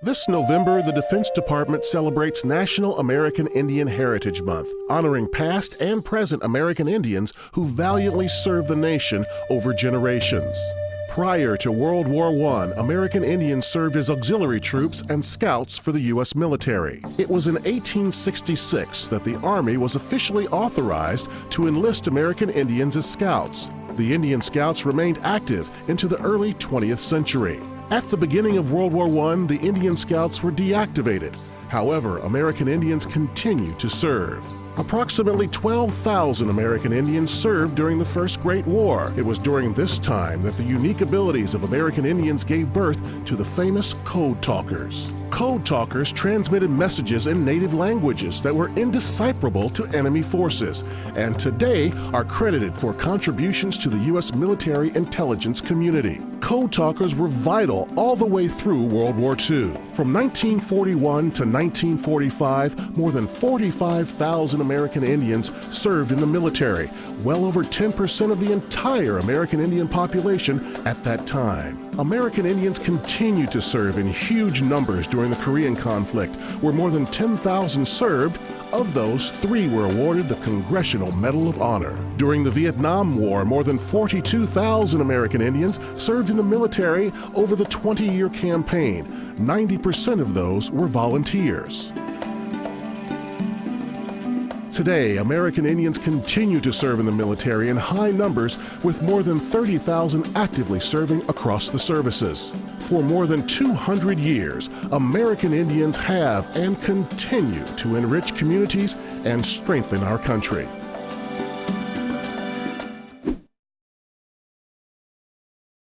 This November, the Defense Department celebrates National American Indian Heritage Month, honoring past and present American Indians who valiantly served the nation over generations. Prior to World War I, American Indians served as auxiliary troops and scouts for the U.S. military. It was in 1866 that the Army was officially authorized to enlist American Indians as scouts. The Indian Scouts remained active into the early 20th century. At the beginning of World War I, the Indian Scouts were deactivated. However, American Indians continued to serve. Approximately 12,000 American Indians served during the First Great War. It was during this time that the unique abilities of American Indians gave birth to the famous Code Talkers. Code talkers transmitted messages in native languages that were indecipherable to enemy forces, and today are credited for contributions to the U.S. military intelligence community. Code talkers were vital all the way through World War II. From 1941 to 1945, more than 45,000 American Indians served in the military, well over 10% of the entire American Indian population at that time. American Indians continued to serve in huge numbers during the Korean conflict, where more than 10,000 served. Of those, three were awarded the Congressional Medal of Honor. During the Vietnam War, more than 42,000 American Indians served in the military over the 20 year campaign. 90% of those were volunteers. Today, American Indians continue to serve in the military in high numbers with more than 30,000 actively serving across the services. For more than 200 years, American Indians have and continue to enrich communities and strengthen our country.